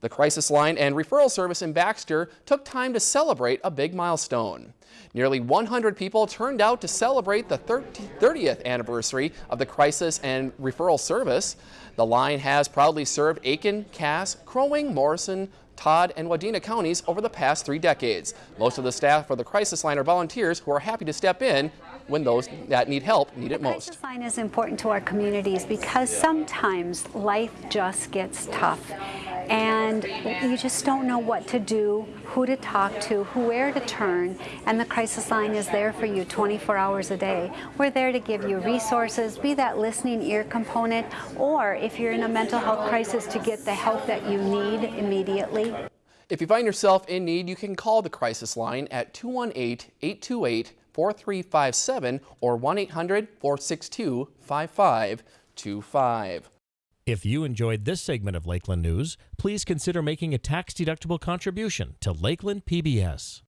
The crisis line and referral service in Baxter took time to celebrate a big milestone. Nearly 100 people turned out to celebrate the 30th anniversary of the crisis and referral service. The line has proudly served Aitkin, Cass, Crow Wing, Morrison, Todd, and Wadena counties over the past three decades. Most of the staff for the crisis line are volunteers who are happy to step in when those that need help need it most. The crisis line is important to our communities because sometimes life just gets tough and you just don't know what to do, who to talk to, where to turn, and the crisis line is there for you 24 hours a day. We're there to give you resources, be that listening ear component, or if you're in a mental health crisis to get the help that you need immediately. If you find yourself in need, you can call the crisis line at 218-828-4357 or 1-800-462-5525. If you enjoyed this segment of Lakeland News, please consider making a tax-deductible contribution to Lakeland PBS.